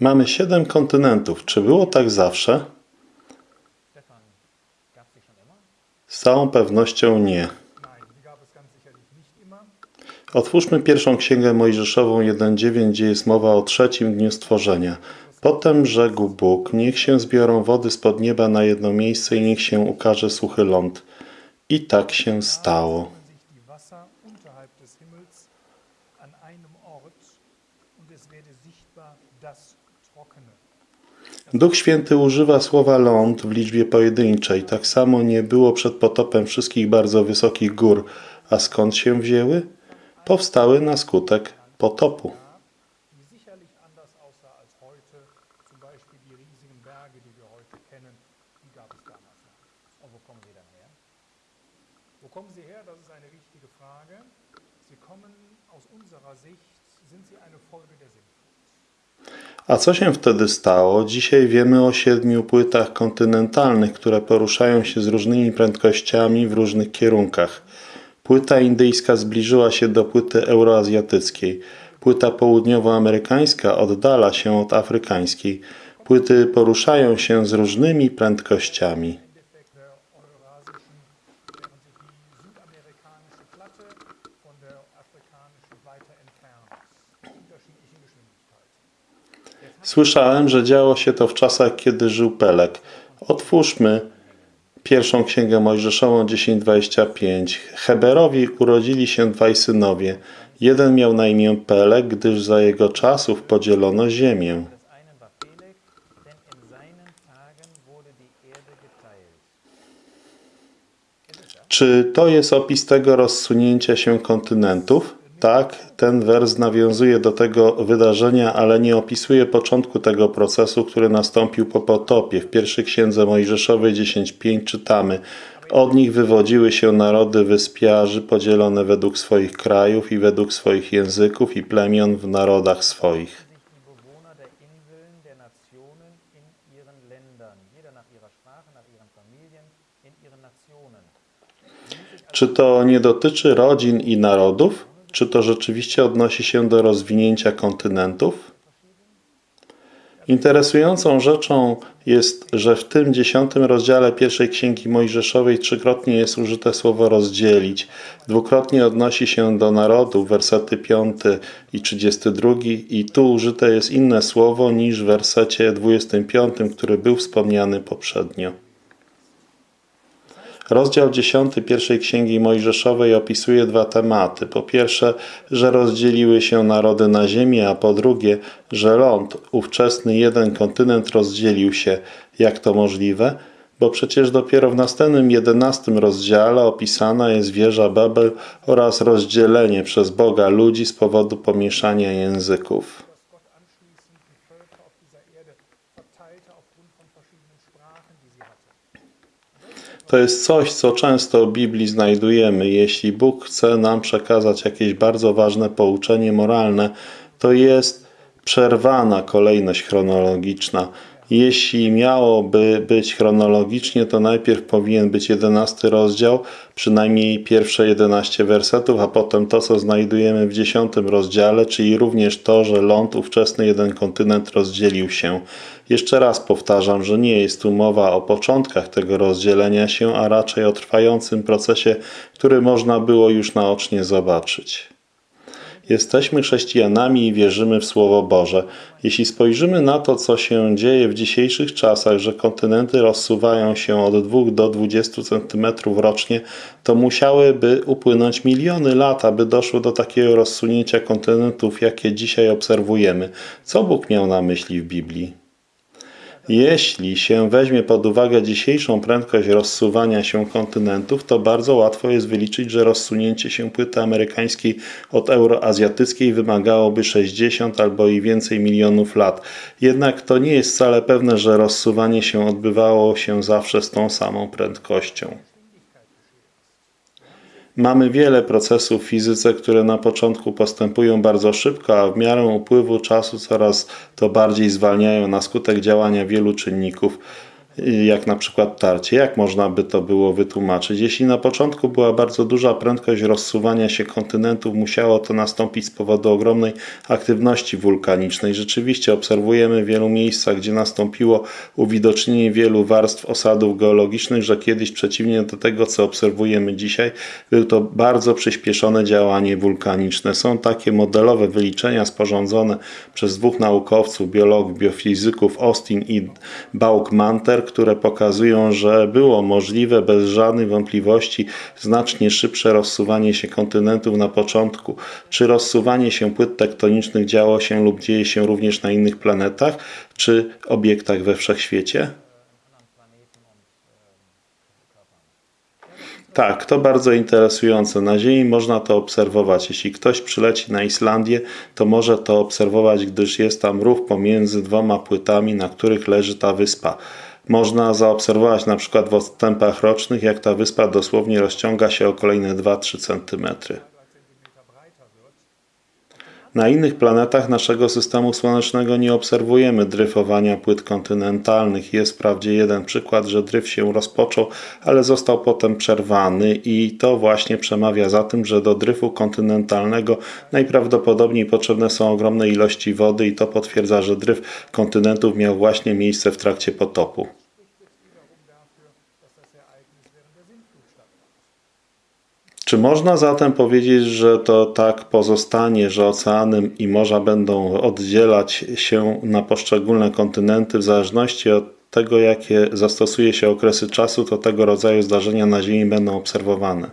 Mamy siedem kontynentów. Czy było tak zawsze? Z całą pewnością nie. Otwórzmy pierwszą księgę Mojżeszową 1.9, gdzie jest mowa o trzecim dniu stworzenia. Potem rzekł Bóg, niech się zbiorą wody spod nieba na jedno miejsce i niech się ukaże suchy ląd. I tak się stało. Duch Święty używa słowa ląd w liczbie pojedynczej. Tak samo nie było przed potopem wszystkich bardzo wysokich gór. A skąd się wzięły? Powstały na skutek potopu. Sie kommen aus unserer Sicht, sind sie eine Folge der Sintflut. A co się wtedy stało? Dzisiaj wiemy o siedmiu płytach kontynentalnych, które poruszają się z różnymi prędkościami w różnych kierunkach. Płyta indyjska zbliżyła się do płyty euroazjatyckiej. Płyta południowoamerykańska oddala się od afrykańskiej. Płyty poruszają się z różnymi prędkościami. Słyszałem, że działo się to w czasach, kiedy żył Pelek. Otwórzmy pierwszą księgę Mojżeszową 10:25. Heberowi urodzili się dwaj synowie. Jeden miał na imię Pelek, gdyż za jego czasów podzielono ziemię. Czy to jest opis tego rozsunięcia się kontynentów? Tak, ten wers nawiązuje do tego wydarzenia, ale nie opisuje początku tego procesu, który nastąpił po potopie. W pierwszej księdze Mojżeszowej 10.5 czytamy Od nich wywodziły się narody wyspiarzy podzielone według swoich krajów i według swoich języków i plemion w narodach swoich. Czy to nie dotyczy rodzin i narodów? Czy to rzeczywiście odnosi się do rozwinięcia kontynentów? Interesującą rzeczą jest, że w tym dziesiątym rozdziale pierwszej księgi Mojżeszowej trzykrotnie jest użyte słowo rozdzielić. Dwukrotnie odnosi się do narodów, wersety 5 i 32 i tu użyte jest inne słowo niż w wersecie 25, który był wspomniany poprzednio. Rozdział 10 pierwszej księgi Mojżeszowej opisuje dwa tematy. Po pierwsze, że rozdzieliły się narody na ziemię, a po drugie, że ląd, ówczesny jeden kontynent rozdzielił się. Jak to możliwe? Bo przecież dopiero w następnym jedenastym rozdziale opisana jest wieża Babel oraz rozdzielenie przez Boga ludzi z powodu pomieszania języków. To jest coś, co często w Biblii znajdujemy. Jeśli Bóg chce nam przekazać jakieś bardzo ważne pouczenie moralne, to jest przerwana kolejność chronologiczna. Jeśli miałoby być chronologicznie, to najpierw powinien być jedenasty rozdział, przynajmniej pierwsze 11 wersetów, a potem to, co znajdujemy w dziesiątym rozdziale, czyli również to, że ląd ówczesny jeden kontynent rozdzielił się. Jeszcze raz powtarzam, że nie jest tu mowa o początkach tego rozdzielenia się, a raczej o trwającym procesie, który można było już naocznie zobaczyć. Jesteśmy chrześcijanami i wierzymy w Słowo Boże. Jeśli spojrzymy na to, co się dzieje w dzisiejszych czasach, że kontynenty rozsuwają się od 2 do 20 cm rocznie, to musiałyby upłynąć miliony lat, aby doszło do takiego rozsunięcia kontynentów, jakie dzisiaj obserwujemy. Co Bóg miał na myśli w Biblii? Jeśli się weźmie pod uwagę dzisiejszą prędkość rozsuwania się kontynentów, to bardzo łatwo jest wyliczyć, że rozsunięcie się płyty amerykańskiej od euroazjatyckiej wymagałoby 60 albo i więcej milionów lat. Jednak to nie jest wcale pewne, że rozsuwanie się odbywało się zawsze z tą samą prędkością. Mamy wiele procesów w fizyce, które na początku postępują bardzo szybko, a w miarę upływu czasu coraz to bardziej zwalniają na skutek działania wielu czynników. Jak na przykład tarcie. Jak można by to było wytłumaczyć? Jeśli na początku była bardzo duża prędkość rozsuwania się kontynentów, musiało to nastąpić z powodu ogromnej aktywności wulkanicznej. Rzeczywiście obserwujemy w wielu miejscach, gdzie nastąpiło uwidocznienie wielu warstw osadów geologicznych, że kiedyś przeciwnie do tego, co obserwujemy dzisiaj, był to bardzo przyspieszone działanie wulkaniczne. Są takie modelowe wyliczenia sporządzone przez dwóch naukowców, biologów, biofizyków Austin i Bauk-Manter, które pokazują, że było możliwe bez żadnej wątpliwości znacznie szybsze rozsuwanie się kontynentów na początku. Czy rozsuwanie się płyt tektonicznych działo się lub dzieje się również na innych planetach, czy obiektach we wszechświecie? Tak, to bardzo interesujące. Na Ziemi można to obserwować. Jeśli ktoś przyleci na Islandię, to może to obserwować, gdyż jest tam rów pomiędzy dwoma płytami, na których leży ta wyspa. Można zaobserwować na przykład w odstępach rocznych, jak ta wyspa dosłownie rozciąga się o kolejne 2-3 cm. Na innych planetach naszego systemu słonecznego nie obserwujemy dryfowania płyt kontynentalnych. Jest wprawdzie jeden przykład, że dryf się rozpoczął, ale został potem przerwany i to właśnie przemawia za tym, że do dryfu kontynentalnego najprawdopodobniej potrzebne są ogromne ilości wody i to potwierdza, że dryf kontynentów miał właśnie miejsce w trakcie potopu. Czy można zatem powiedzieć, że to tak pozostanie, że oceany i morza będą oddzielać się na poszczególne kontynenty w zależności od tego, jakie zastosuje się okresy czasu, to tego rodzaju zdarzenia na Ziemi będą obserwowane?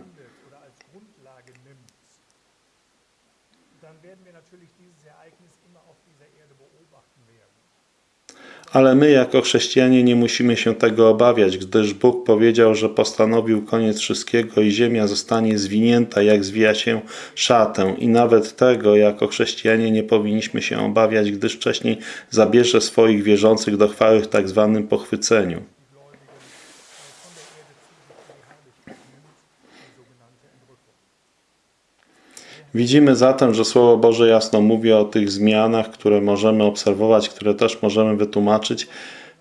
Ale my, jako chrześcijanie, nie musimy się tego obawiać, gdyż Bóg powiedział, że postanowił koniec wszystkiego i ziemia zostanie zwinięta, jak zwija się szatę. I nawet tego, jako chrześcijanie, nie powinniśmy się obawiać, gdyż wcześniej zabierze swoich wierzących do chwały w tak zwanym pochwyceniu. Widzimy zatem, że Słowo Boże jasno mówi o tych zmianach, które możemy obserwować, które też możemy wytłumaczyć,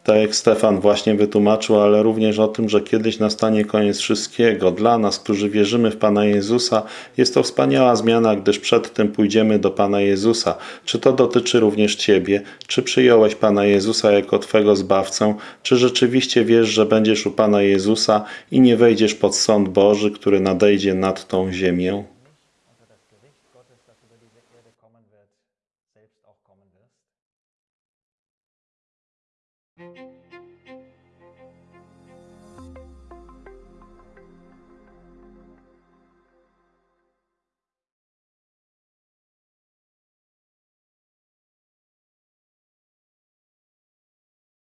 tak jak Stefan właśnie wytłumaczył, ale również o tym, że kiedyś nastanie koniec wszystkiego. Dla nas, którzy wierzymy w Pana Jezusa, jest to wspaniała zmiana, gdyż przed tym pójdziemy do Pana Jezusa. Czy to dotyczy również Ciebie? Czy przyjąłeś Pana Jezusa jako Twego Zbawcę? Czy rzeczywiście wiesz, że będziesz u Pana Jezusa i nie wejdziesz pod sąd Boży, który nadejdzie nad tą ziemię?